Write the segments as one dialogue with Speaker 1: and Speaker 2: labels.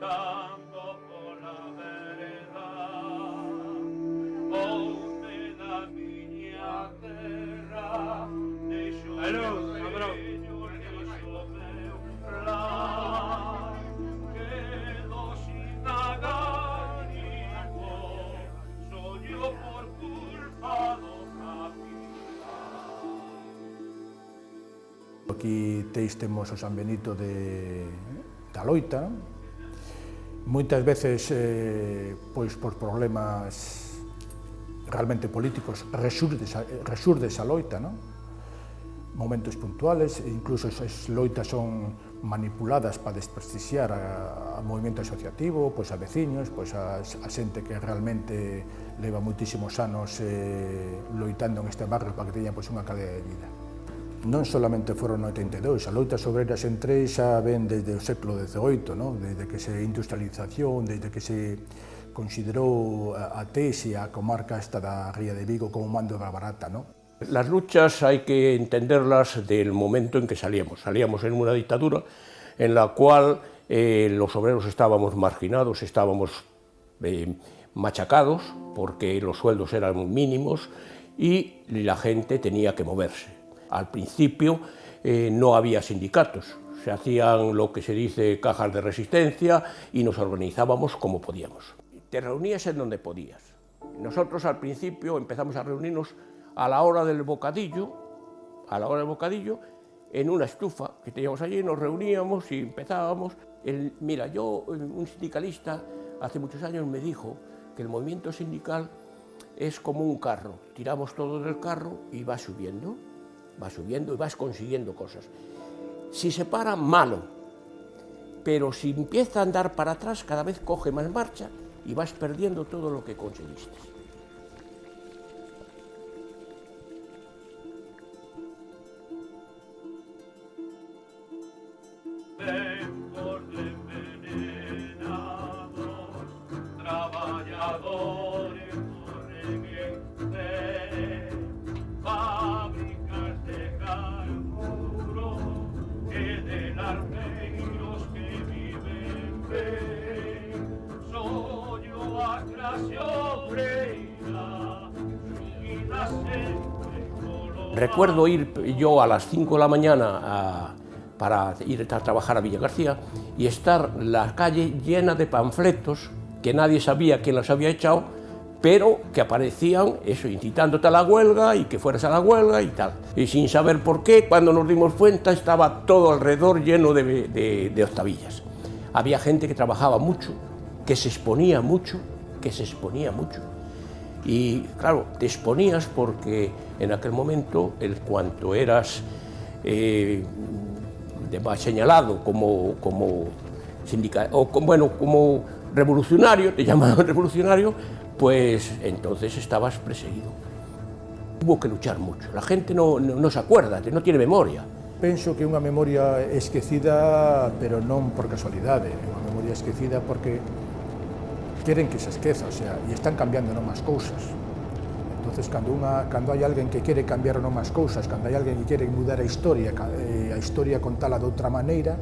Speaker 1: andando pola vereda Onde oh, da miña terra Deixo Hello, meu vello, deixo meu plan Quedo sin agánico Soño por
Speaker 2: Aquí teis temos o San Benito de, eh, da Loita, moitas veces eh, pois por problemas realmente políticos resurde, resurde esa loita, non? momentos puntuales, incluso esas loitas son manipuladas para desprestixiar a, a movimento asociativo, pois a veciños, pois a, a xente que realmente leva moitísimos anos eh, loitando en este barrio para que teña pois, unha calidad de vida. Non solamente no 82, a loitas obreras entre xa ven desde o século XVIII, no? desde que se industrialización, desde que se considerou a Tese, a comarca esta da Ría de Vigo como mando da barata. No?
Speaker 3: Las luchas hay que entenderlas del momento en que salíamos. Salíamos en una dictadura en la cual eh, los obreros estábamos marginados, estábamos eh, machacados porque los sueldos eran mínimos y la gente tenía que moverse al principio eh, no había sindicatos, se hacían lo que se dice cajas de resistencia y nos organizábamos como podíamos. Te reunías en donde podías. Nosotros al principio empezamos a reunirnos a la hora del bocadillo, a la hora del bocadillo, en una estufa que teníamos allí, nos reuníamos y empezábamos. El, mira, yo, un sindicalista, hace muchos años me dijo que el movimiento sindical es como un carro, tiramos todo del carro y va subiendo vas subiendo y vas consiguiendo cosas. Si se para, malo, pero si empieza a andar para atrás, cada vez coge más marcha y vas perdiendo todo lo que conseguiste. Recuerdo ir yo a las 5 de la mañana para ir a trabajar a Villa García y estar la calle llena de panfletos que nadie sabía quién los había echado, pero que aparecían, eso, incitándote a la huelga y que fueras a la huelga y tal. Y sin saber por qué, cuando nos dimos cuenta, estaba todo alrededor lleno de, de, de octavillas. Había gente que trabajaba mucho, que se exponía mucho, que se exponía mucho. Y claro, te exponías porque en aquel momento, el cuanto eras eh, señalado como, como o bueno, como revolucionario, te llamaban revolucionario, pues entonces estabas perseguido. Hubo que luchar mucho. La gente no, no, no se acuerda, no tiene memoria.
Speaker 2: Penso que unha memoria esquecida, pero non por casualidade, é unha memoria esquecida porque queren que se esqueza, o sea, e están cambiando non máis cousas. Entonces, cando, unha, cando hai alguén que quere cambiar non máis cousas, cando hai alguén que quere mudar a historia, eh, a historia contala de outra maneira,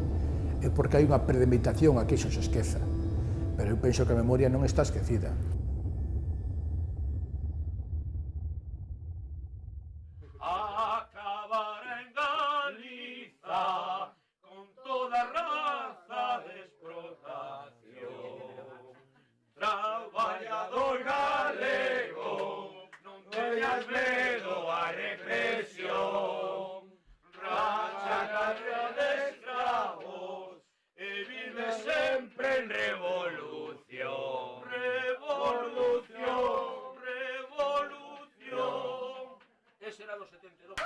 Speaker 2: é porque hai unha premeditación a que iso se esqueza. Pero eu penso que a memoria non está esquecida.
Speaker 1: Albedo a represión, racha carrera de esclavos, y vive siempre en revolución. Revolución, revolución. Ese era los 72.